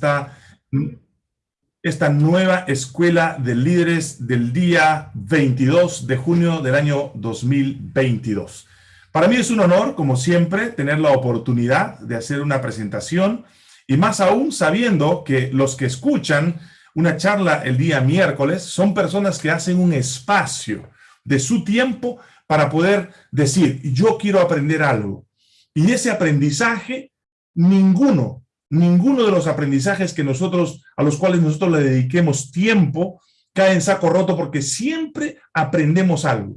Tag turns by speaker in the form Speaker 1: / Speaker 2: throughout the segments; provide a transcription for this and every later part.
Speaker 1: esta, esta nueva escuela de líderes del día 22 de junio del año 2022. Para mí es un honor, como siempre, tener la oportunidad de hacer una presentación y más aún sabiendo que los que escuchan una charla el día miércoles son personas que hacen un espacio de su tiempo para poder decir, yo quiero aprender algo. Y ese aprendizaje, ninguno ninguno de los aprendizajes que nosotros, a los cuales nosotros le dediquemos tiempo, cae en saco roto porque siempre aprendemos algo.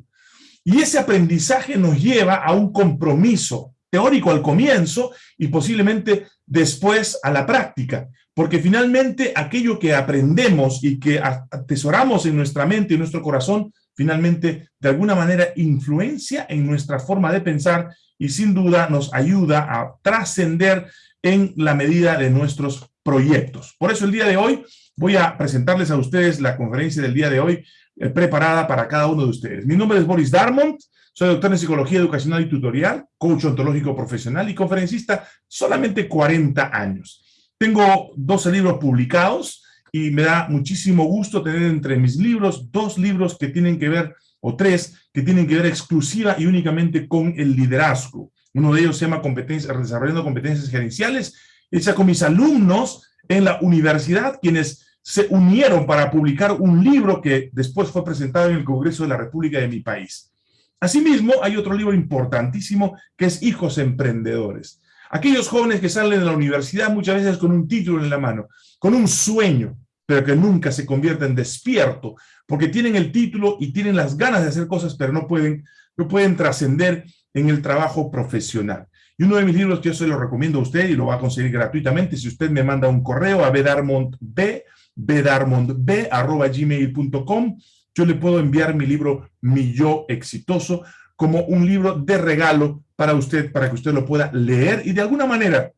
Speaker 1: Y ese aprendizaje nos lleva a un compromiso teórico al comienzo y posiblemente después a la práctica. Porque finalmente aquello que aprendemos y que atesoramos en nuestra mente y nuestro corazón, finalmente de alguna manera influencia en nuestra forma de pensar y sin duda nos ayuda a trascender en la medida de nuestros proyectos. Por eso el día de hoy voy a presentarles a ustedes la conferencia del día de hoy eh, preparada para cada uno de ustedes. Mi nombre es Boris Darmont, soy doctor en Psicología Educacional y Tutorial, coach ontológico profesional y conferencista, solamente 40 años. Tengo 12 libros publicados y me da muchísimo gusto tener entre mis libros dos libros que tienen que ver, o tres, que tienen que ver exclusiva y únicamente con el liderazgo. Uno de ellos se llama competencias, Desarrollando Competencias Gerenciales, hecha con mis alumnos en la universidad, quienes se unieron para publicar un libro que después fue presentado en el Congreso de la República de mi país. Asimismo, hay otro libro importantísimo que es Hijos Emprendedores. Aquellos jóvenes que salen de la universidad muchas veces con un título en la mano, con un sueño, pero que nunca se convierten despierto, porque tienen el título y tienen las ganas de hacer cosas, pero no pueden, no pueden trascender en el trabajo profesional. Y uno de mis libros que yo se lo recomiendo a usted y lo va a conseguir gratuitamente si usted me manda un correo a bedarmontb, bedarmontb, arroba gmail.com, yo le puedo enviar mi libro Mi Yo Exitoso como un libro de regalo para usted, para que usted lo pueda leer y de alguna manera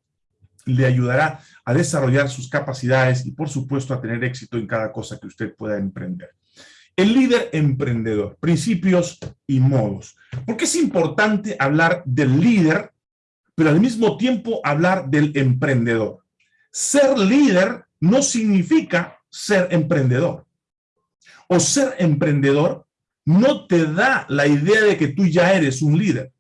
Speaker 1: le ayudará a desarrollar sus capacidades y por supuesto a tener éxito en cada cosa que usted pueda emprender. El líder emprendedor, principios y modos. ¿Por qué es importante hablar del líder, pero al mismo tiempo hablar del emprendedor? Ser líder no significa ser emprendedor. O ser emprendedor no te da la idea de que tú ya eres un líder.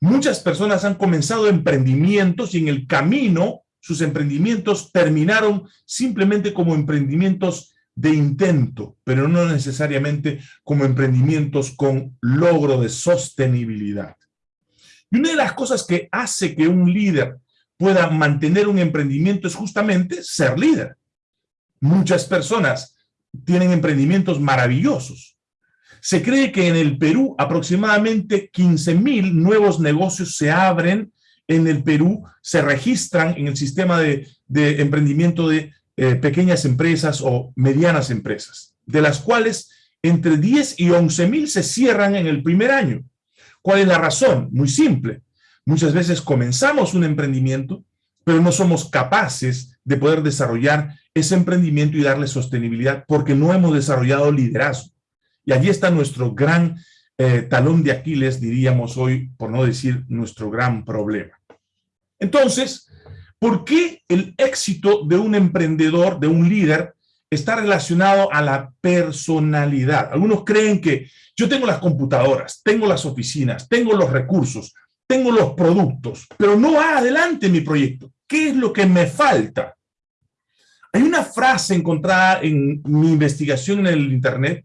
Speaker 1: Muchas personas han comenzado emprendimientos y en el camino sus emprendimientos terminaron simplemente como emprendimientos de intento, pero no necesariamente como emprendimientos con logro de sostenibilidad. Y una de las cosas que hace que un líder pueda mantener un emprendimiento es justamente ser líder. Muchas personas tienen emprendimientos maravillosos. Se cree que en el Perú aproximadamente 15 mil nuevos negocios se abren en el Perú, se registran en el sistema de, de emprendimiento de eh, pequeñas empresas o medianas empresas, de las cuales entre 10 y 11 mil se cierran en el primer año. ¿Cuál es la razón? Muy simple. Muchas veces comenzamos un emprendimiento, pero no somos capaces de poder desarrollar ese emprendimiento y darle sostenibilidad porque no hemos desarrollado liderazgo. Y allí está nuestro gran eh, talón de Aquiles, diríamos hoy, por no decir nuestro gran problema. Entonces, ¿Por qué el éxito de un emprendedor, de un líder, está relacionado a la personalidad? Algunos creen que yo tengo las computadoras, tengo las oficinas, tengo los recursos, tengo los productos, pero no va adelante mi proyecto. ¿Qué es lo que me falta? Hay una frase encontrada en mi investigación en el Internet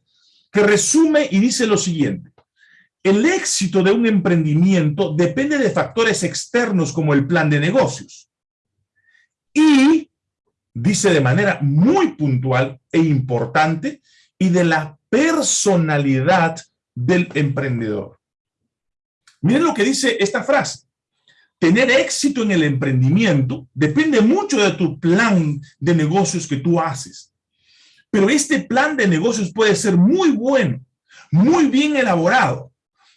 Speaker 1: que resume y dice lo siguiente. El éxito de un emprendimiento depende de factores externos como el plan de negocios y dice de manera muy puntual e importante y de la personalidad del emprendedor. Miren lo que dice esta frase. Tener éxito en el emprendimiento depende mucho de tu plan de negocios que tú haces. Pero este plan de negocios puede ser muy bueno, muy bien elaborado,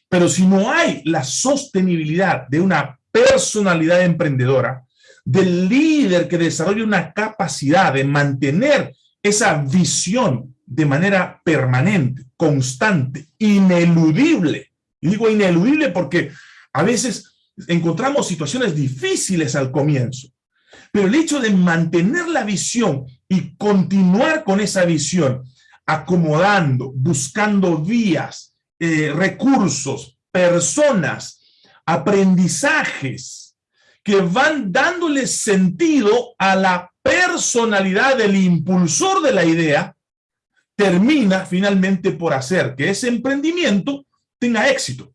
Speaker 1: pero si no hay la sostenibilidad de una personalidad emprendedora, del líder que desarrolla una capacidad de mantener esa visión de manera permanente, constante, ineludible. Y digo ineludible porque a veces encontramos situaciones difíciles al comienzo, Pero el hecho de mantener la visión y continuar con esa visión, acomodando, buscando vías, eh, recursos, personas, aprendizajes, que van dándole sentido a la personalidad del impulsor de la idea, termina finalmente por hacer que ese emprendimiento tenga éxito.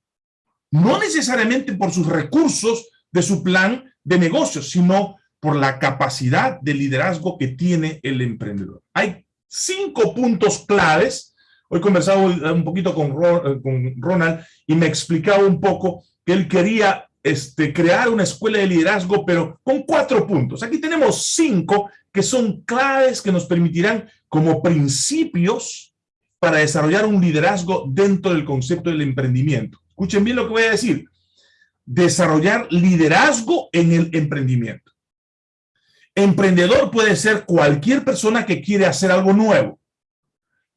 Speaker 1: No necesariamente por sus recursos de su plan de negocios, sino por la capacidad de liderazgo que tiene el emprendedor. Hay cinco puntos claves. Hoy he conversado un poquito con, Ronald y me explicaba un poco que él quería este, crear una escuela de liderazgo, pero con cuatro puntos. Aquí tenemos cinco que son claves que nos permitirán como principios para desarrollar un liderazgo dentro del concepto del emprendimiento. Escuchen bien lo que voy a decir. Desarrollar liderazgo en el emprendimiento. Emprendedor puede ser cualquier persona que quiere hacer algo nuevo,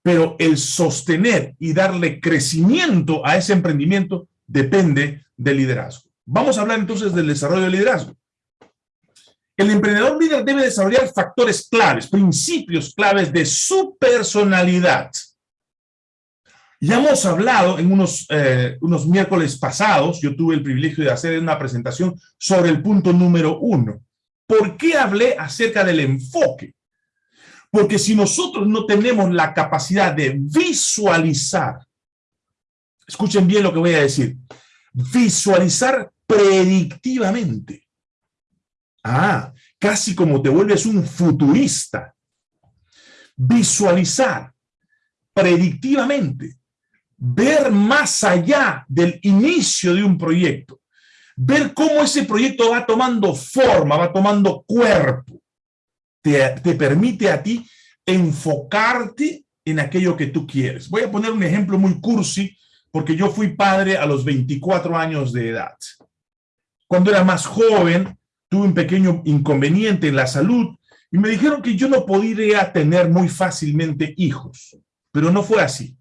Speaker 1: pero el sostener y darle crecimiento a ese emprendimiento depende del liderazgo. Vamos a hablar entonces del desarrollo del liderazgo. El emprendedor líder debe desarrollar factores claves, principios claves de su personalidad. Ya hemos hablado en unos, eh, unos miércoles pasados, yo tuve el privilegio de hacer una presentación sobre el punto número uno, ¿Por qué hablé acerca del enfoque? Porque si nosotros no tenemos la capacidad de visualizar, escuchen bien lo que voy a decir, visualizar predictivamente. Ah, casi como te vuelves un futurista. Visualizar predictivamente, ver más allá del inicio de un proyecto, ver cómo ese proyecto va tomando forma, va tomando cuerpo, te, permite a ti enfocarte en aquello que tú quieres. Voy a poner un ejemplo muy cursi, porque yo fui padre a los 24 años de edad. Cuando era más joven, tuve un pequeño inconveniente en la salud y me dijeron que yo no podría tener muy fácilmente hijos, pero no fue así.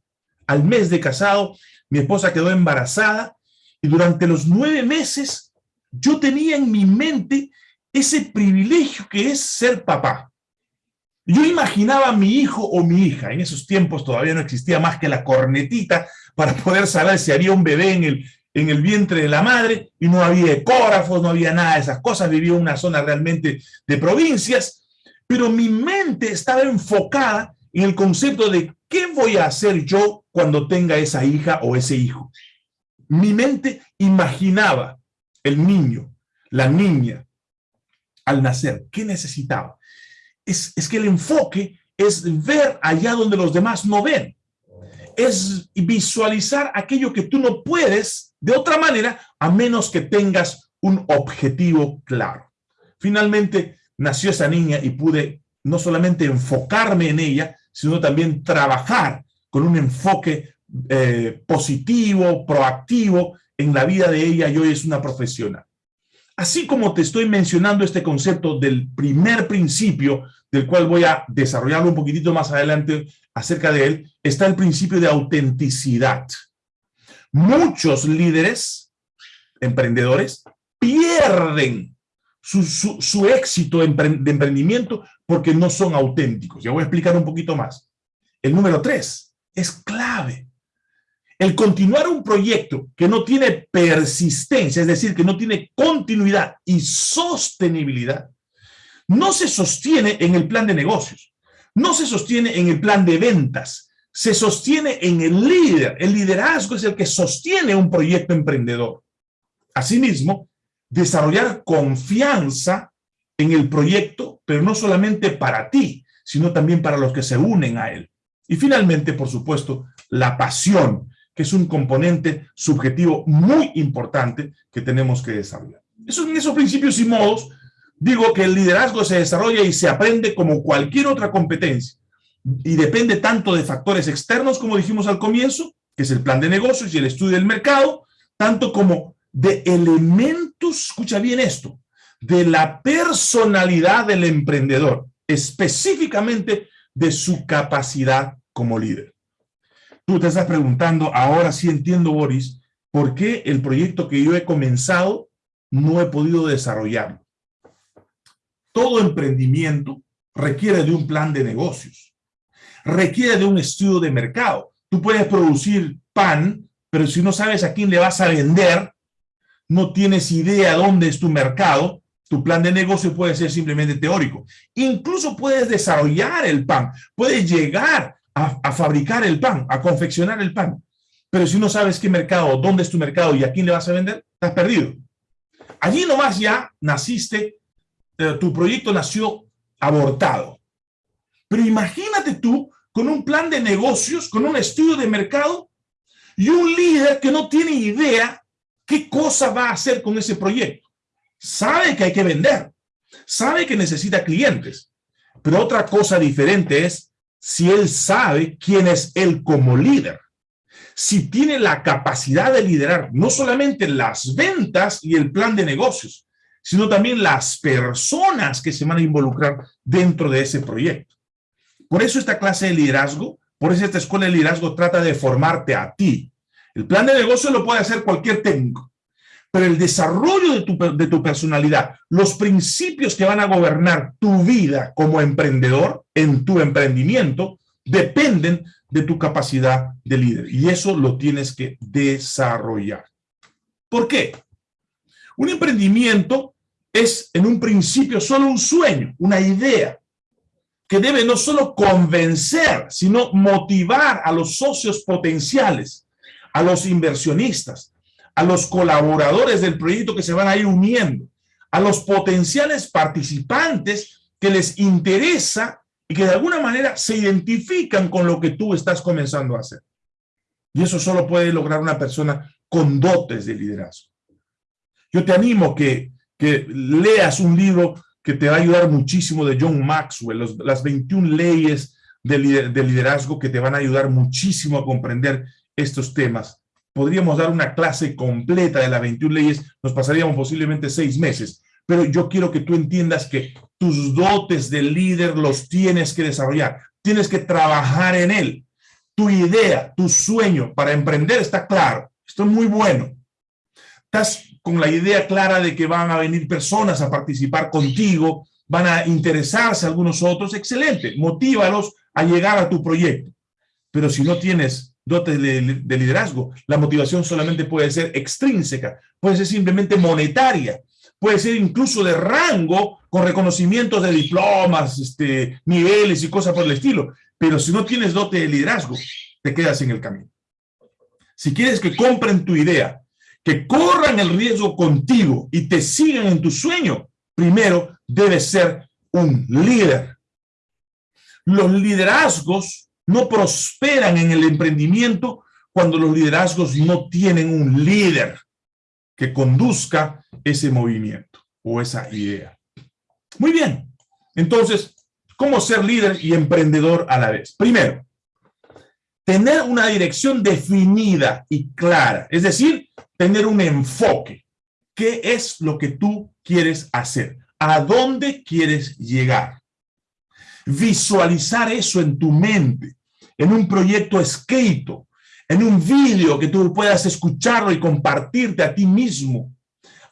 Speaker 1: Al mes de casado, mi esposa quedó embarazada y durante los nueve meses yo tenía en mi mente ese privilegio que es ser papá. Yo imaginaba a mi hijo o mi hija, en esos tiempos todavía no existía más que la cornetita para poder saber si había un bebé en el, en el vientre de la madre, y no había ecógrafos, no había nada de esas cosas, vivía en una zona realmente de provincias, pero mi mente estaba enfocada en el concepto de qué voy a hacer yo cuando tenga esa hija o ese hijo mi mente imaginaba el niño, la niña, al nacer, ¿qué necesitaba? Es, es, que el enfoque es ver allá donde los demás no ven. Es visualizar aquello que tú no puedes de otra manera, a menos que tengas un objetivo claro. Finalmente, nació esa niña y pude no solamente enfocarme en ella, sino también trabajar con un enfoque eh, positivo, proactivo en la vida de ella y hoy es una profesional. Así como te estoy mencionando este concepto del primer principio, del cual voy a desarrollarlo un poquitito más adelante acerca de él, está el principio de autenticidad. Muchos líderes, emprendedores, pierden su, éxito de emprendimiento porque no son auténticos. Ya voy a explicar un poquito más. El número tres es clave. El continuar un proyecto que no tiene persistencia, es decir, que no tiene continuidad y sostenibilidad, no se sostiene en el plan de negocios, no se sostiene en el plan de ventas, se sostiene en el líder. El liderazgo es el que sostiene un proyecto emprendedor. Asimismo, desarrollar confianza en el proyecto, pero no solamente para ti, sino también para los que se unen a él. Y finalmente, por supuesto, la pasión, que es un componente subjetivo muy importante que tenemos que desarrollar. Eso, en esos principios y modos, digo que el liderazgo se desarrolla y se aprende como cualquier otra competencia y depende tanto de factores externos, como dijimos al comienzo, que es el plan de negocios y el estudio del mercado, tanto como de elementos, escucha bien esto, de la personalidad del emprendedor, específicamente de su capacidad como líder. Tú te estás preguntando, ahora sí entiendo, Boris, ¿por qué el proyecto que yo he comenzado no he podido desarrollarlo? todo emprendimiento requiere de un plan de negocios, requiere de un estudio de mercado. Tú puedes producir pan, pero si no sabes a quién le vas a vender, no tienes idea dónde es tu mercado, tu plan de negocio puede ser simplemente teórico. Incluso puedes desarrollar el pan, puedes llegar a, fabricar el pan, a confeccionar el pan. Pero si no sabes qué mercado, dónde es tu mercado y a quién le vas a vender, estás perdido. Allí nomás ya naciste, eh, tu proyecto nació abortado. Pero imagínate tú con un plan de negocios, con un estudio de mercado y un líder que no tiene idea qué cosa va a hacer con ese proyecto. Sabe que hay que vender, sabe que necesita clientes, pero otra cosa diferente es si él sabe quién es él como líder. Si tiene la capacidad de liderar no solamente las ventas y el plan de negocios, sino también las personas que se van a involucrar dentro de ese proyecto. Por eso esta clase de liderazgo, por eso esta escuela de liderazgo trata de formarte a ti. El plan de negocio lo puede hacer cualquier técnico, pero el desarrollo de tu, de tu personalidad, los principios que van a gobernar tu vida como emprendedor en tu emprendimiento, dependen de tu capacidad de líder. Y eso lo tienes que desarrollar. ¿Por qué? Un emprendimiento es en un principio solo un sueño, una idea, que debe no solo convencer, sino motivar a los socios potenciales, a los inversionistas, a los colaboradores del proyecto que se van a ir uniendo, a los potenciales participantes que les interesa y que de alguna manera se identifican con lo que tú estás comenzando a hacer. Y eso solo puede lograr una persona con dotes de liderazgo. Yo te animo que, que leas un libro que te va a ayudar muchísimo de John Maxwell, las 21 leyes de liderazgo que te van a ayudar muchísimo a comprender estos temas podríamos dar una clase completa de las 21 leyes, nos pasaríamos posiblemente seis meses. Pero yo quiero que tú entiendas que tus dotes de líder los tienes que desarrollar. Tienes que trabajar en él. Tu idea, tu sueño para emprender está claro. Esto es muy bueno. Estás con la idea clara de que van a venir personas a participar contigo, van a interesarse algunos otros. Excelente. Motívalos a llegar a tu proyecto. Pero si no tienes dotes de, liderazgo. La motivación solamente puede ser extrínseca, puede ser simplemente monetaria, puede ser incluso de rango con reconocimientos de diplomas, este, niveles y cosas por el estilo. Pero si no tienes dote de liderazgo, te quedas en el camino. Si quieres que compren tu idea, que corran el riesgo contigo y te sigan en tu sueño, primero debes ser un líder. Los liderazgos no prosperan en el emprendimiento cuando los liderazgos no tienen un líder que conduzca ese movimiento o esa idea. Muy bien. Entonces, ¿cómo ser líder y emprendedor a la vez? Primero, tener una dirección definida y clara, es decir, tener un enfoque. ¿Qué es lo que tú quieres hacer? ¿A dónde quieres llegar? Visualizar eso en tu mente en un proyecto escrito, en un vídeo que tú puedas escucharlo y compartirte a ti mismo,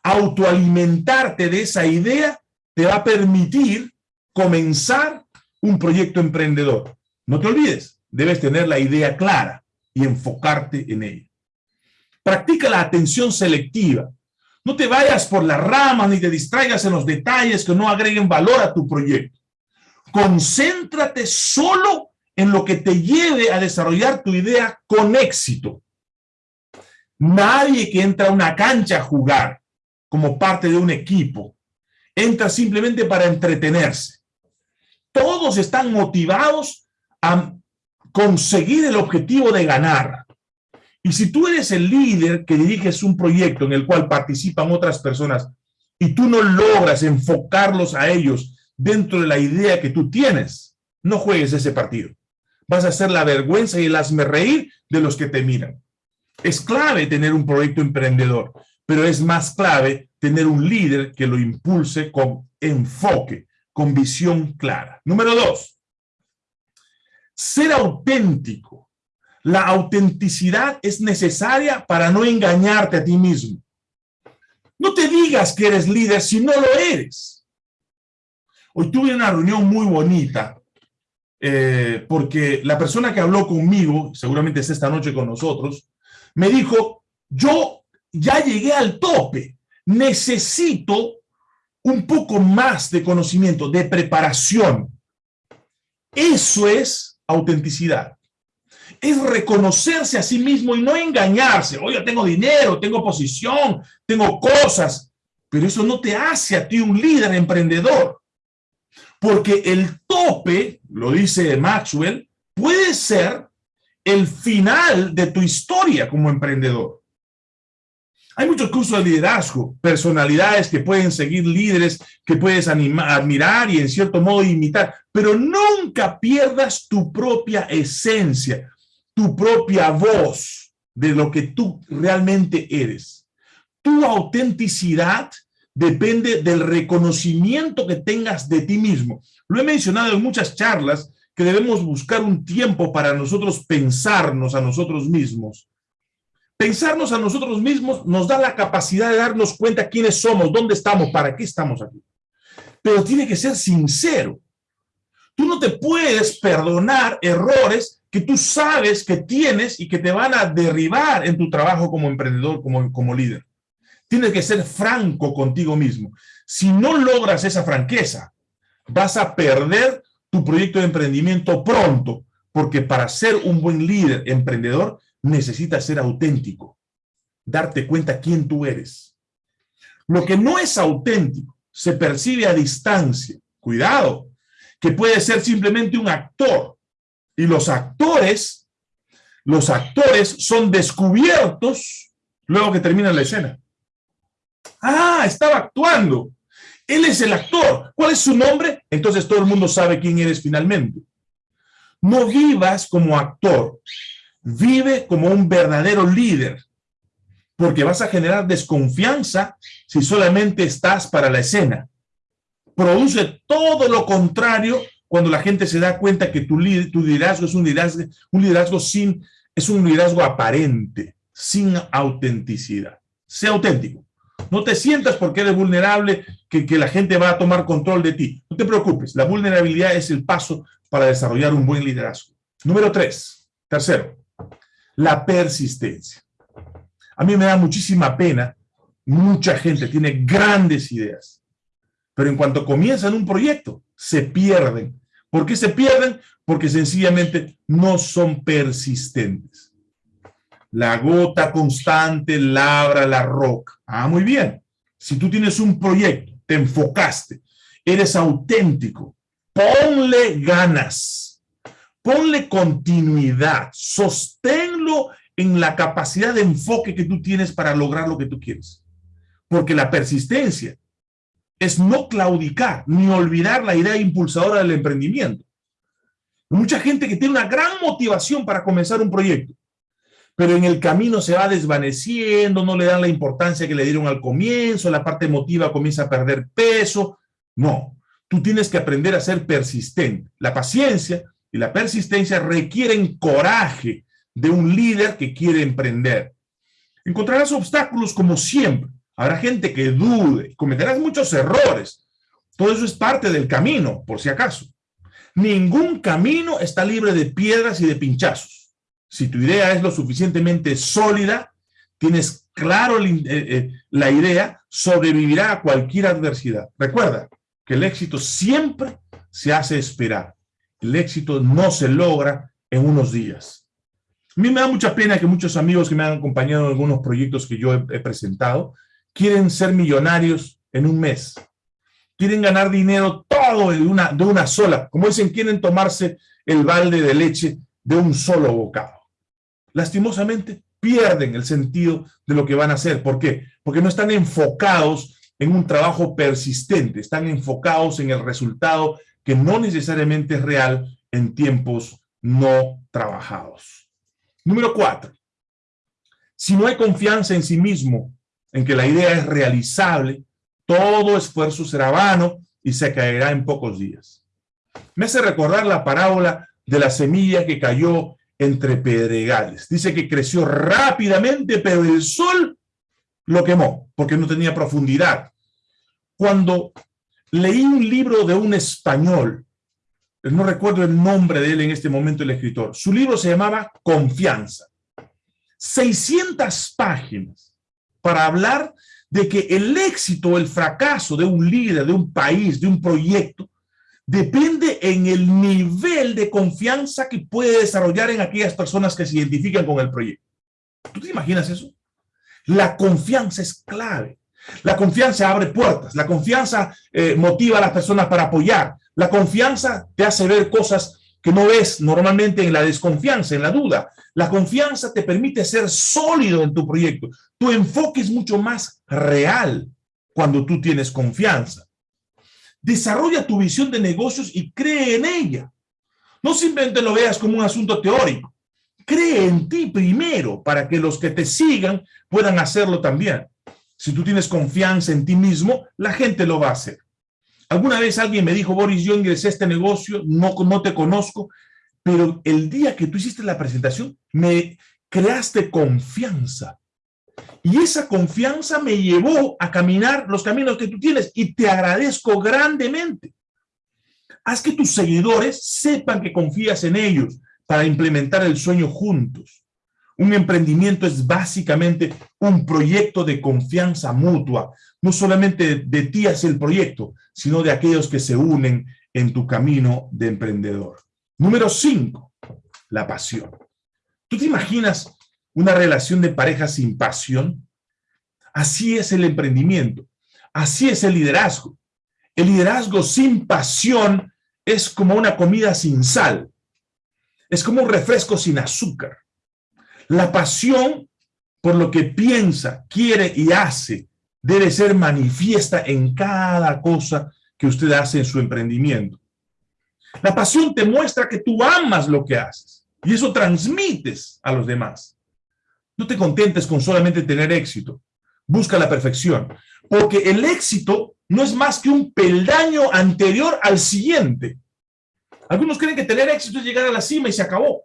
Speaker 1: autoalimentarte de esa idea, te va a permitir comenzar un proyecto emprendedor. No te olvides, debes tener la idea clara y enfocarte en ella. Practica la atención selectiva. No te vayas por la rama ni te distraigas en los detalles que no agreguen valor a tu proyecto. Concéntrate solo en lo que te lleve a desarrollar tu idea con éxito. Nadie que entra a una cancha a jugar como parte de un equipo, entra simplemente para entretenerse. Todos están motivados a conseguir el objetivo de ganar. Y si tú eres el líder que diriges un proyecto en el cual participan otras personas y tú no logras enfocarlos a ellos dentro de la idea que tú tienes, no juegues ese partido vas a ser la vergüenza y el hazme reír de los que te miran. Es clave tener un proyecto emprendedor, pero es más clave tener un líder que lo impulse con enfoque, con visión clara. Número dos, ser auténtico. La autenticidad es necesaria para no engañarte a ti mismo. No te digas que eres líder si no lo eres. Hoy tuve una reunión muy bonita eh, porque la persona que habló conmigo, seguramente es esta noche con nosotros, me dijo, yo ya llegué al tope, necesito un poco más de conocimiento, de preparación. Eso es autenticidad. Es reconocerse a sí mismo y no engañarse. Oye, tengo dinero, tengo posición, tengo cosas, pero eso no te hace a ti un líder emprendedor. Porque el tope, lo dice Maxwell, puede ser el final de tu historia como emprendedor. Hay muchos cursos de liderazgo, personalidades que pueden seguir líderes, que puedes admirar y en cierto modo imitar, pero nunca pierdas tu propia esencia, tu propia voz de lo que tú realmente eres. Tu autenticidad depende del reconocimiento que tengas de ti mismo. Lo he mencionado en muchas charlas que debemos buscar un tiempo para nosotros pensarnos a nosotros mismos. Pensarnos a nosotros mismos nos da la capacidad de darnos cuenta quiénes somos, dónde estamos, para qué estamos aquí. Pero tiene que ser sincero. Tú no te puedes perdonar errores que tú sabes que tienes y que te van a derribar en tu trabajo como emprendedor, como, como líder. Tienes que ser franco contigo mismo. Si no logras esa franqueza, vas a perder tu proyecto de emprendimiento pronto, porque para ser un buen líder emprendedor necesitas ser auténtico, darte cuenta quién tú eres. Lo que no es auténtico se percibe a distancia. Cuidado, que puede ser simplemente un actor. Y los actores, los actores son descubiertos luego que termina la escena. Ah, estaba actuando. Él es el actor. ¿Cuál es su nombre? Entonces todo el mundo sabe quién eres finalmente. No vivas como actor. Vive como un verdadero líder. Porque vas a generar desconfianza si solamente estás para la escena. Produce todo lo contrario cuando la gente se da cuenta que tu, liderazgo es un liderazgo, un liderazgo sin, es un liderazgo aparente, sin autenticidad. Sea auténtico. No te sientas porque eres vulnerable, que la gente va a tomar control de ti. No te preocupes, la vulnerabilidad es el paso para desarrollar un buen liderazgo. Número tres, tercero, la persistencia. A mí me da muchísima pena, mucha gente tiene grandes ideas, pero en cuanto comienzan un proyecto, se pierden. ¿Por qué se pierden? Porque sencillamente no son persistentes. La gota constante labra la roca. Ah, muy bien. Si tú tienes un proyecto, te enfocaste, eres auténtico, ponle ganas, ponle continuidad, sosténlo en la capacidad de enfoque que tú tienes para lograr lo que tú quieres. Porque la persistencia es no claudicar ni olvidar la idea impulsadora del emprendimiento. Mucha gente que tiene una gran motivación para comenzar un proyecto, pero en el camino se va desvaneciendo, no le dan la importancia que le dieron al comienzo, la parte emotiva comienza a perder peso. No, tú tienes que aprender a ser persistente. La paciencia y la persistencia requieren coraje de un líder que quiere emprender. Encontrarás obstáculos como siempre. Habrá gente que dude, cometerás muchos errores. Todo eso es parte del camino, por si acaso. Ningún camino está libre de piedras y de pinchazos si tu idea es lo suficientemente sólida, tienes claro eh, eh, la idea, sobrevivirá a cualquier adversidad. Recuerda que el éxito siempre se hace esperar. El éxito no se logra en unos días. A mí me da mucha pena que muchos amigos que me han acompañado en algunos proyectos que yo he, he presentado, quieren ser millonarios en un mes. Quieren ganar dinero todo de una, de una sola. Como dicen, quieren tomarse el balde de leche de un solo bocado lastimosamente pierden el sentido de lo que van a hacer. ¿Por qué? Porque no están enfocados en un trabajo persistente, están enfocados en el resultado que no necesariamente es real en tiempos no trabajados. Número cuatro, si no hay confianza en sí mismo, en que la idea es realizable, todo esfuerzo será vano y se caerá en pocos días. Me hace recordar la parábola de la semilla que cayó entre pedregales. Dice que creció rápidamente, pero el sol lo quemó, porque no tenía profundidad. Cuando leí un libro de un español, no recuerdo el nombre de él en este momento, el escritor. Su libro se llamaba Confianza. 600 páginas para hablar de que el éxito o el fracaso de un líder, de un país, de un proyecto, depende en el nivel de confianza que puede desarrollar en aquellas personas que se identifican con el proyecto. ¿Tú te imaginas eso? La confianza es clave. La confianza abre puertas, la confianza eh, motiva a las personas para apoyar, la confianza te hace ver cosas que no ves normalmente en la desconfianza, en la duda. La confianza te permite ser sólido en tu proyecto. Tu enfoque es mucho más real cuando tú tienes confianza. Desarrolla tu visión de negocios y cree en ella. No simplemente lo veas como un asunto teórico. Cree en ti primero para que los que te sigan puedan hacerlo también. Si tú tienes confianza en ti mismo, la gente lo va a hacer. Alguna vez alguien me dijo, Boris, yo ingresé a este negocio, no, no te conozco, pero el día que tú hiciste la presentación, me creaste confianza. Y esa confianza me llevó a caminar los caminos que tú tienes y te agradezco grandemente. Haz que tus seguidores sepan que confías en ellos para implementar el sueño juntos. Un emprendimiento es básicamente un proyecto de confianza mutua. No solamente de, ti hacia el proyecto, sino de aquellos que se unen en tu camino de emprendedor. Número cinco, la pasión. ¿Tú te imaginas una relación de pareja sin pasión? Así es el emprendimiento. Así es el liderazgo. El liderazgo sin pasión es como una comida sin sal. Es como un refresco sin azúcar. La pasión por lo que piensa, quiere y hace debe ser manifiesta en cada cosa que usted hace en su emprendimiento. La pasión te muestra que tú amas lo que haces y eso transmites a los demás. No te contentes con solamente tener éxito. Busca la perfección, porque el éxito no es más que un peldaño anterior al siguiente. Algunos creen que tener éxito es llegar a la cima y se acabó.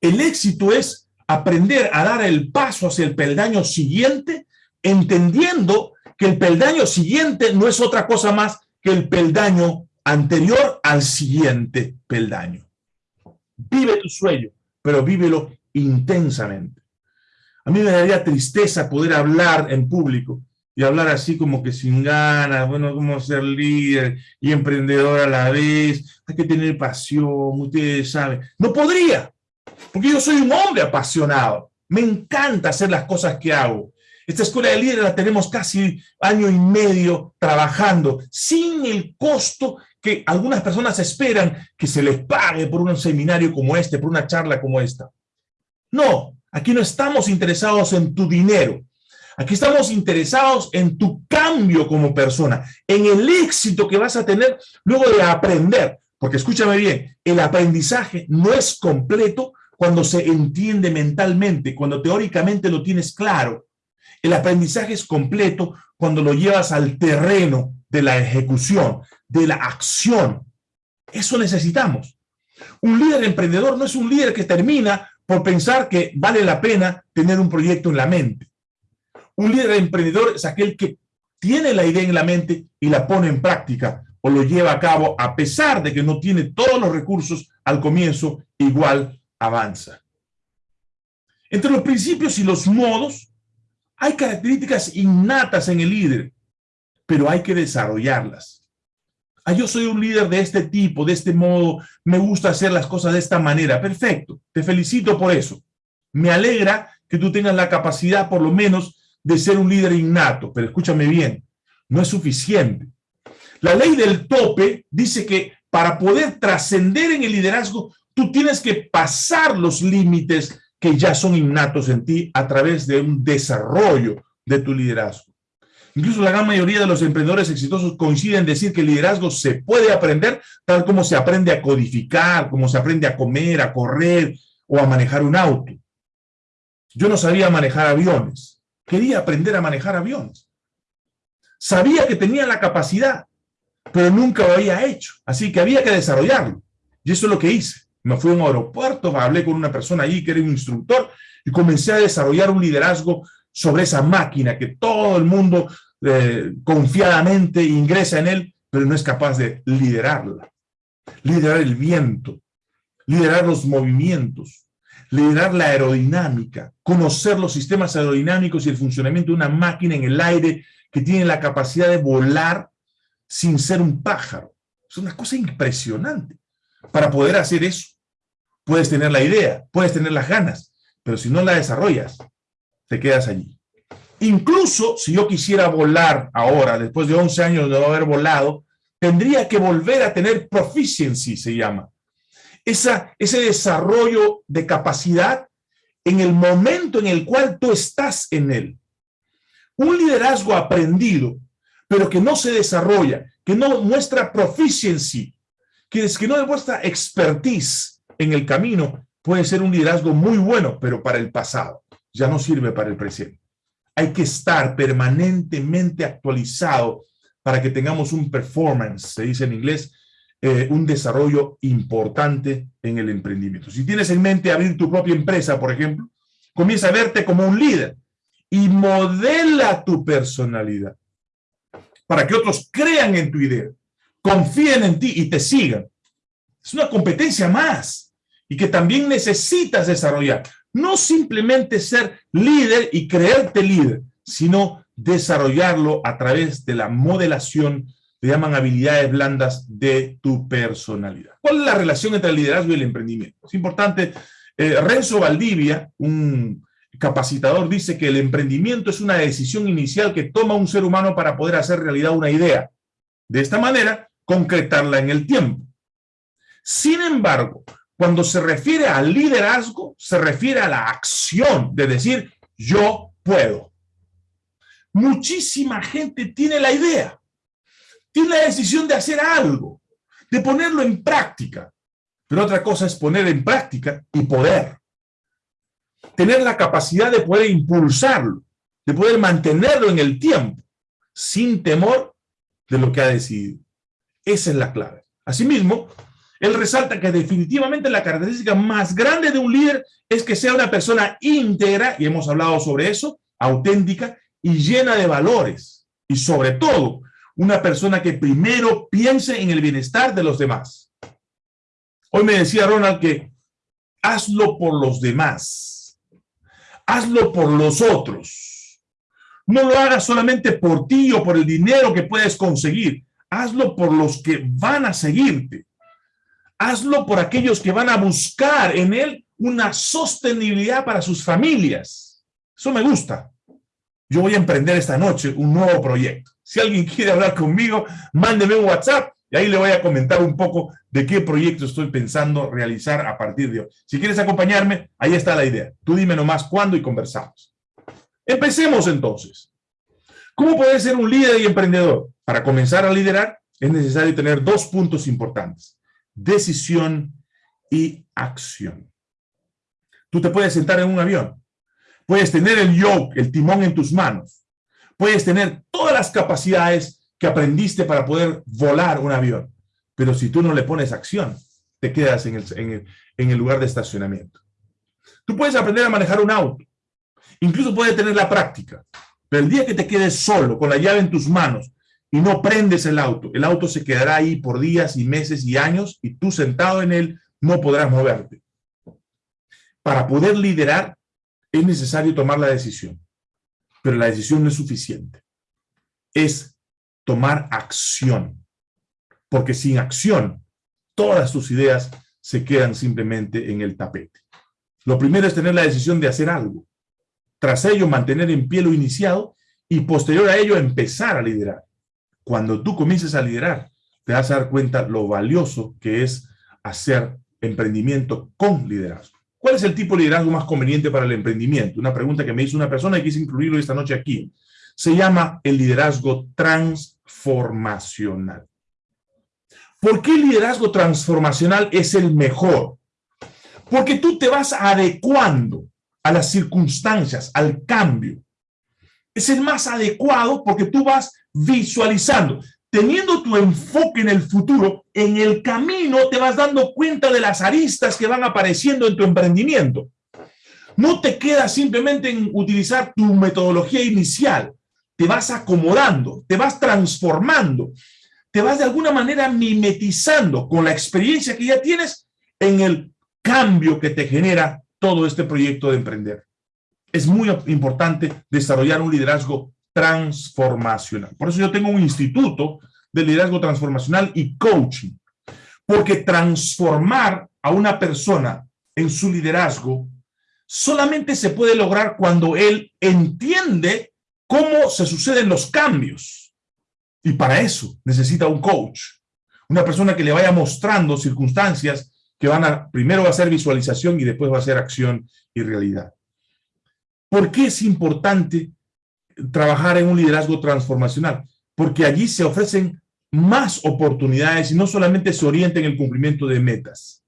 Speaker 1: El éxito es aprender a dar el paso hacia el peldaño siguiente, entendiendo que el peldaño siguiente no es otra cosa más que el peldaño anterior al siguiente peldaño. Vive tu sueño, pero vívelo intensamente. A mí me daría tristeza poder hablar en público y hablar así como que sin ganas, bueno, como ser líder y emprendedor a la vez, hay que tener pasión, ustedes saben. No podría, porque yo soy un hombre apasionado. Me encanta hacer las cosas que hago. Esta escuela de líderes la tenemos casi año y medio trabajando, sin el costo que algunas personas esperan que se les pague por un seminario como este, por una charla como esta. No, aquí no estamos interesados en tu dinero. Aquí estamos interesados en tu cambio como persona, en el éxito que vas a tener luego de aprender. Porque escúchame bien, el aprendizaje no es completo cuando se entiende mentalmente, cuando teóricamente lo tienes claro. El aprendizaje es completo cuando lo llevas al terreno de la ejecución, de la acción. Eso necesitamos. Un líder emprendedor no es un líder que termina por pensar que vale la pena tener un proyecto en la mente. Un líder emprendedor es aquel que tiene la idea en la mente y la pone en práctica o lo lleva a cabo a pesar de que no tiene todos los recursos al comienzo igual avanza. Entre los principios y los modos, hay características innatas en el líder, pero hay que desarrollarlas. Ah, yo soy un líder de este tipo, de este modo, me gusta hacer las cosas de esta manera. Perfecto, te felicito por eso. Me alegra que tú tengas la capacidad, por lo menos, de ser un líder innato, pero escúchame bien, no es suficiente. La ley del tope dice que para poder trascender en el liderazgo, Tú tienes que pasar los límites que ya son innatos en ti a través de un desarrollo de tu liderazgo. Incluso la gran mayoría de los emprendedores exitosos coinciden en decir que el liderazgo se puede aprender tal como se aprende a codificar, como se aprende a comer, a correr o a manejar un auto. Yo no sabía manejar aviones. Quería aprender a manejar aviones. Sabía que tenía la capacidad, pero nunca lo había hecho. Así que había que desarrollarlo. Y eso es lo que hice. Me fui a un aeropuerto, hablé con una persona allí que era un instructor y comencé a desarrollar un liderazgo sobre esa máquina que todo el mundo eh, confiadamente, ingresa en él, pero no es capaz de liderarla. Liderar el viento, liderar los movimientos, liderar la aerodinámica, conocer los sistemas aerodinámicos y el funcionamiento de una máquina en el aire que tiene la capacidad de volar sin ser un pájaro. Es una cosa impresionante. Para poder hacer eso, puedes tener la idea, puedes tener las ganas, pero si no la desarrollas, te quedas allí. Incluso si yo quisiera volar ahora, después de 11 años de no haber volado, tendría que volver a tener proficiency, se llama. Esa, ese desarrollo de capacidad en el momento en el cual tú estás en él. Un liderazgo aprendido, pero que no se desarrolla, que no muestra proficiency, que, es, que no demuestra expertise en el camino, puede ser un liderazgo muy bueno, pero para el pasado, ya no sirve para el presente. Hay que estar permanentemente actualizado para que tengamos un performance, se dice en inglés, eh, un desarrollo importante en el emprendimiento. Si tienes en mente abrir tu propia empresa, por ejemplo, comienza a verte como un líder y modela tu personalidad para que otros crean en tu idea, confíen en ti y te sigan. Es una competencia más y que también necesitas desarrollar. No simplemente ser líder y creerte líder, sino desarrollarlo a través de la modelación, le llaman habilidades blandas de tu personalidad. ¿Cuál es la relación entre el liderazgo y el emprendimiento? Es importante, eh, Renzo Valdivia, un capacitador, dice que el emprendimiento es una decisión inicial que toma un ser humano para poder hacer realidad una idea. De esta manera, concretarla en el tiempo. Sin embargo, cuando se refiere al liderazgo, se refiere a la acción de decir, yo puedo. Muchísima gente tiene la idea, tiene la decisión de hacer algo, de ponerlo en práctica. Pero otra cosa es poner en práctica y poder. Tener la capacidad de poder impulsarlo, de poder mantenerlo en el tiempo, sin temor de lo que ha decidido. Esa es la clave. Asimismo, él resalta que definitivamente la característica más grande de un líder es que sea una persona íntegra, y hemos hablado sobre eso, auténtica y llena de valores. Y sobre todo, una persona que primero piense en el bienestar de los demás. Hoy me decía Ronald que hazlo por los demás. Hazlo por los otros. No lo hagas solamente por ti o por el dinero que puedes conseguir. Hazlo por los que van a seguirte hazlo por aquellos que van a buscar en él una sostenibilidad para sus familias. Eso me gusta. Yo voy a emprender esta noche un nuevo proyecto. Si alguien quiere hablar conmigo, mándeme un WhatsApp y ahí le voy a comentar un poco de qué proyecto estoy pensando realizar a partir de hoy. Si quieres acompañarme, ahí está la idea. Tú dime nomás cuándo y conversamos. Empecemos entonces. ¿Cómo puedes ser un líder y emprendedor? Para comenzar a liderar es necesario tener dos puntos importantes decisión y acción. Tú te puedes sentar en un avión, puedes tener el yoke, el timón en tus manos, puedes tener todas las capacidades que aprendiste para poder volar un avión, pero si tú no le pones acción, te quedas en el, en el lugar de estacionamiento. Tú puedes aprender a manejar un auto, incluso puedes tener la práctica, pero el día que te quedes solo, con la llave en tus manos, y no prendes el auto, el auto se quedará ahí por días y meses y años y tú sentado en él no podrás moverte. Para poder liderar es necesario tomar la decisión, pero la decisión no es suficiente. Es tomar acción, porque sin acción todas tus ideas se quedan simplemente en el tapete. Lo primero es tener la decisión de hacer algo. Tras ello, mantener en pie lo iniciado y posterior a ello empezar a liderar. Cuando tú comiences a liderar, te vas a dar cuenta lo valioso que es hacer emprendimiento con liderazgo. ¿Cuál es el tipo de liderazgo más conveniente para el emprendimiento? Una pregunta que me hizo una persona y quise incluirlo esta noche aquí. Se llama el liderazgo transformacional. ¿Por qué el liderazgo transformacional es el mejor? Porque tú te vas adecuando a las circunstancias, al cambio. Es el más adecuado porque tú vas visualizando, teniendo tu enfoque en el futuro, en el camino te vas dando cuenta de las aristas que van apareciendo en tu emprendimiento. No te quedas simplemente en utilizar tu metodología inicial, te vas acomodando, te vas transformando, te vas de alguna manera mimetizando con la experiencia que ya tienes en el cambio que te genera todo este proyecto de emprender. Es muy importante desarrollar un liderazgo transformacional. Por eso yo tengo un instituto de liderazgo transformacional y coaching, porque transformar a una persona en su liderazgo solamente se puede lograr cuando él entiende cómo se suceden los cambios. Y para eso necesita un coach, una persona que le vaya mostrando circunstancias que van a, primero va a ser visualización y después va a ser acción y realidad. ¿Por qué es importante trabajar en un liderazgo transformacional? Porque allí se ofrecen más oportunidades y no solamente se orienta en el cumplimiento de metas.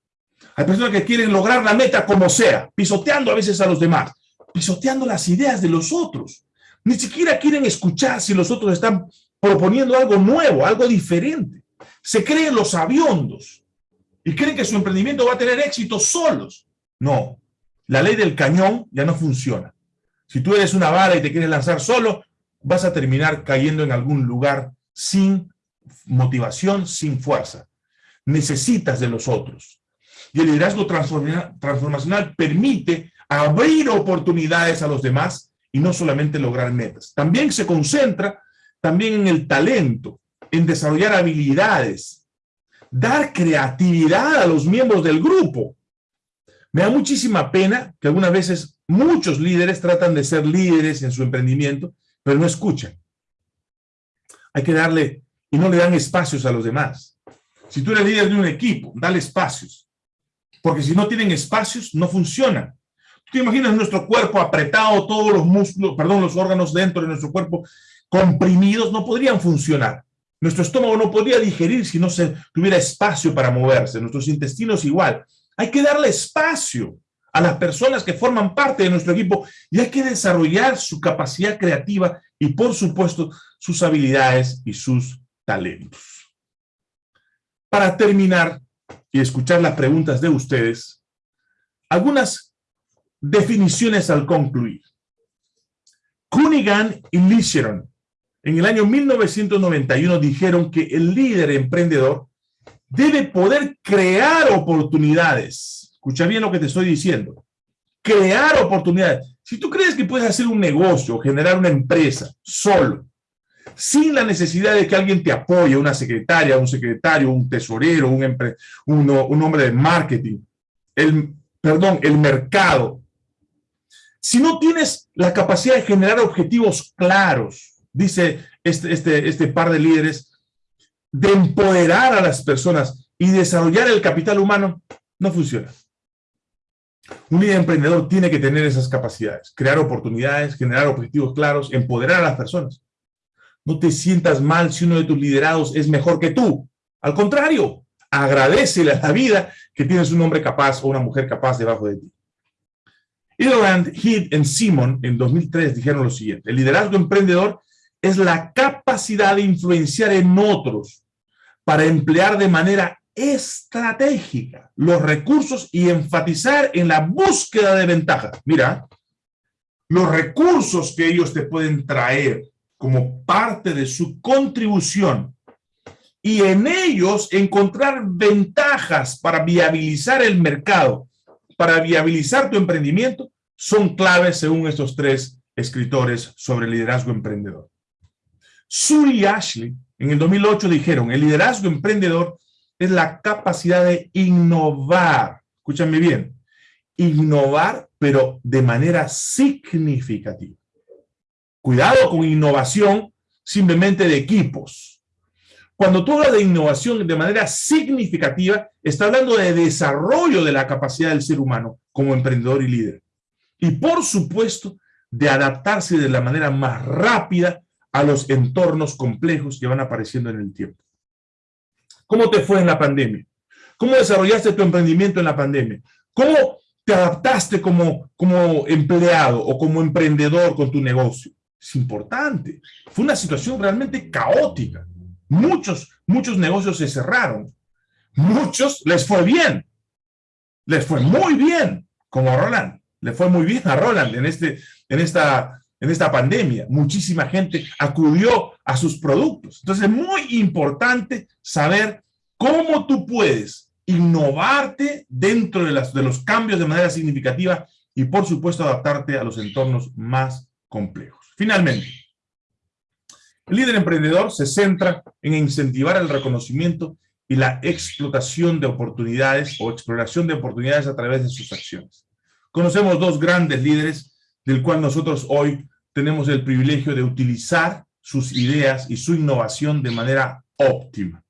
Speaker 1: Hay personas que quieren lograr la meta como sea, pisoteando a veces a los demás, pisoteando las ideas de los otros. Ni siquiera quieren escuchar si los otros están proponiendo algo nuevo, algo diferente. Se creen los aviondos y creen que su emprendimiento va a tener éxito solos. No, la ley del cañón ya no funciona. Si tú eres una bala y te quieres lanzar solo, vas a terminar cayendo en algún lugar sin motivación, sin fuerza. Necesitas de los otros. Y el liderazgo transformacional permite abrir oportunidades a los demás y no solamente lograr metas. También se concentra también en el talento, en desarrollar habilidades, dar creatividad a los miembros del grupo. Me da muchísima pena que algunas veces muchos líderes tratan de ser líderes en su emprendimiento, pero no escuchan. Hay que darle, y no le dan espacios a los demás. Si tú eres líder de un equipo, dale espacios. Porque si no tienen espacios, no funcionan. ¿Tú te imaginas nuestro cuerpo apretado, todos los músculos, perdón, los órganos dentro de nuestro cuerpo comprimidos, no podrían funcionar. Nuestro estómago no podría digerir si no se tuviera espacio para moverse. Nuestros intestinos igual. Hay que darle espacio a las personas que forman parte de nuestro equipo y hay que desarrollar su capacidad creativa y, por supuesto, sus habilidades y sus talentos. Para terminar y escuchar las preguntas de ustedes, algunas definiciones al concluir. Cunningham y Licheron en el año 1991 dijeron que el líder emprendedor debe poder crear oportunidades. Escucha bien lo que te estoy diciendo. Crear oportunidades. Si tú crees que puedes hacer un negocio, generar una empresa solo, sin la necesidad de que alguien te apoye, una secretaria, un secretario, un tesorero, un, un hombre de marketing, el, perdón, el mercado. Si no tienes la capacidad de generar objetivos claros, dice este, este, este par de líderes, de empoderar a las personas y desarrollar el capital humano, no funciona. Un líder emprendedor tiene que tener esas capacidades, crear oportunidades, generar objetivos claros, empoderar a las personas. No te sientas mal si uno de tus liderados es mejor que tú. Al contrario, agradecele a la vida que tienes un hombre capaz o una mujer capaz debajo de ti. Hildebrand, Heath y Simon en 2003 dijeron lo siguiente, el liderazgo emprendedor es la capacidad de influenciar en otros para emplear de manera estratégica los recursos y enfatizar en la búsqueda de ventajas. Mira, los recursos que ellos te pueden traer como parte de su contribución y en ellos encontrar ventajas para viabilizar el mercado, para viabilizar tu emprendimiento, son claves según estos tres escritores sobre liderazgo emprendedor. Sue y Ashley en el 2008 dijeron, el liderazgo emprendedor es la capacidad de innovar, escúchame bien, innovar pero de manera significativa. Cuidado con innovación simplemente de equipos. Cuando tú hablas de innovación de manera significativa, está hablando de desarrollo de la capacidad del ser humano como emprendedor y líder. Y por supuesto, de adaptarse de la manera más rápida a los entornos complejos que van apareciendo en el tiempo. ¿Cómo te fue en la pandemia? ¿Cómo desarrollaste tu emprendimiento en la pandemia? ¿Cómo te adaptaste como, como empleado o como emprendedor con tu negocio? Es importante. Fue una situación realmente caótica. Muchos, muchos negocios se cerraron. Muchos les fue bien. Les fue muy bien, como Roland. Le fue muy bien a Roland en, este, en esta en esta pandemia. Muchísima gente acudió a sus productos. Entonces es muy importante saber cómo tú puedes innovarte dentro de, las, de los cambios de manera significativa y, por supuesto, adaptarte a los entornos más complejos. Finalmente, el líder emprendedor se centra en incentivar el reconocimiento y la explotación de oportunidades o exploración de oportunidades a través de sus acciones. Conocemos dos grandes líderes del cual nosotros hoy tenemos el privilegio de utilizar sus ideas y su innovación de manera óptima.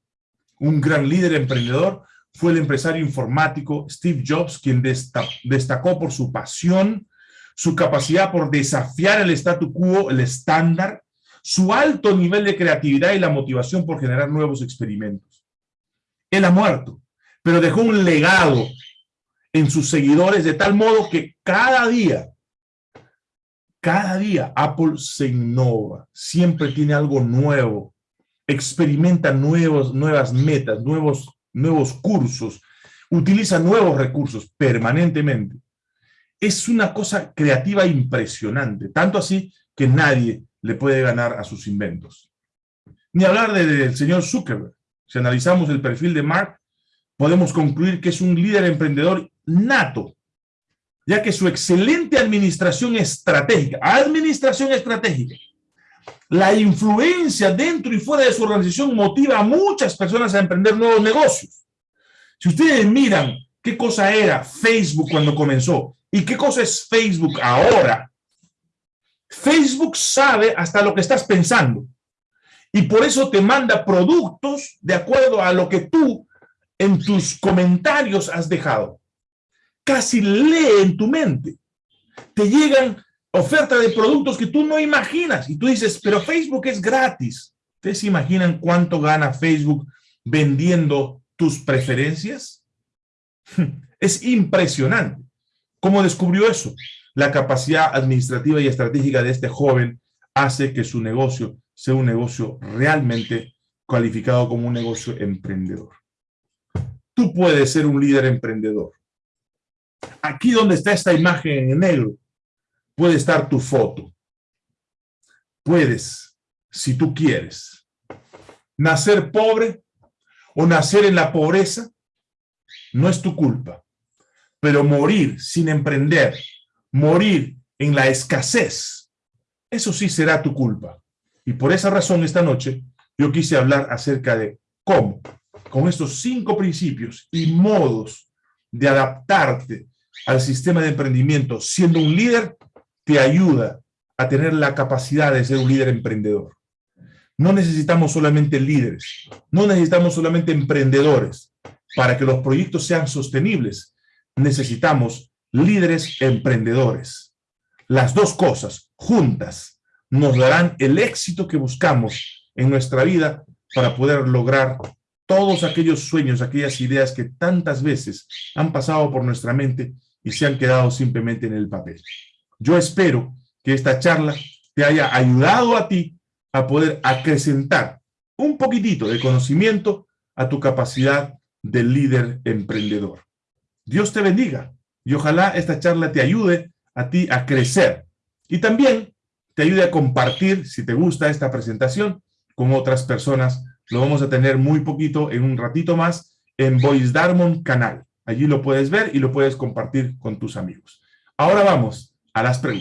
Speaker 1: Un gran líder emprendedor fue el empresario informático Steve Jobs, quien destacó por su pasión, su capacidad por desafiar el statu quo, el estándar, su alto nivel de creatividad y la motivación por generar nuevos experimentos. Él ha muerto, pero dejó un legado en sus seguidores de tal modo que cada día, cada día Apple se innova, siempre tiene algo nuevo, experimenta nuevos, nuevas metas, nuevos nuevos cursos, utiliza nuevos recursos permanentemente. Es una cosa creativa impresionante, tanto así que nadie le puede ganar a sus inventos. Ni hablar del señor Zuckerberg. Si analizamos el perfil de Mark, podemos concluir que es un líder emprendedor nato, ya que su excelente administración estratégica, administración estratégica, la influencia dentro y fuera de su organización motiva a muchas personas a emprender nuevos negocios. Si ustedes miran qué cosa era Facebook cuando comenzó y qué cosa es Facebook ahora, Facebook sabe hasta lo que estás pensando y por eso te manda productos de acuerdo a lo que tú en tus comentarios has dejado. Casi lee en tu mente. Te llegan oferta de productos que tú no imaginas. Y tú dices, pero Facebook es gratis. ¿Ustedes se imaginan cuánto gana Facebook vendiendo tus preferencias? Es impresionante. ¿Cómo descubrió eso? La capacidad administrativa y estratégica de este joven hace que su negocio sea un negocio realmente cualificado como un negocio emprendedor. Tú puedes ser un líder emprendedor. Aquí donde está esta imagen en negro, puede estar tu foto. Puedes, si tú quieres, nacer pobre o nacer en la pobreza, no es tu culpa. Pero morir sin emprender, morir en la escasez, eso sí será tu culpa. Y por esa razón esta noche yo quise hablar acerca de cómo, con estos cinco principios y modos de adaptarte al sistema de emprendimiento siendo un líder, te ayuda a tener la capacidad de ser un líder emprendedor. No necesitamos solamente líderes, no necesitamos solamente emprendedores. Para que los proyectos sean sostenibles, necesitamos líderes emprendedores. Las dos cosas juntas nos darán el éxito que buscamos en nuestra vida para poder lograr todos aquellos sueños, aquellas ideas que tantas veces han pasado por nuestra mente y se han quedado simplemente en el papel. Yo espero que esta charla te haya ayudado a ti a poder acrecentar un poquitito de conocimiento a tu capacidad de líder emprendedor. Dios te bendiga y ojalá esta charla te ayude a ti a crecer y también te ayude a compartir, si te gusta esta presentación, con otras personas. Lo vamos a tener muy poquito en un ratito más en Voice Darmon canal. Allí lo puedes ver y lo puedes compartir con tus amigos. Ahora vamos a las preguntas.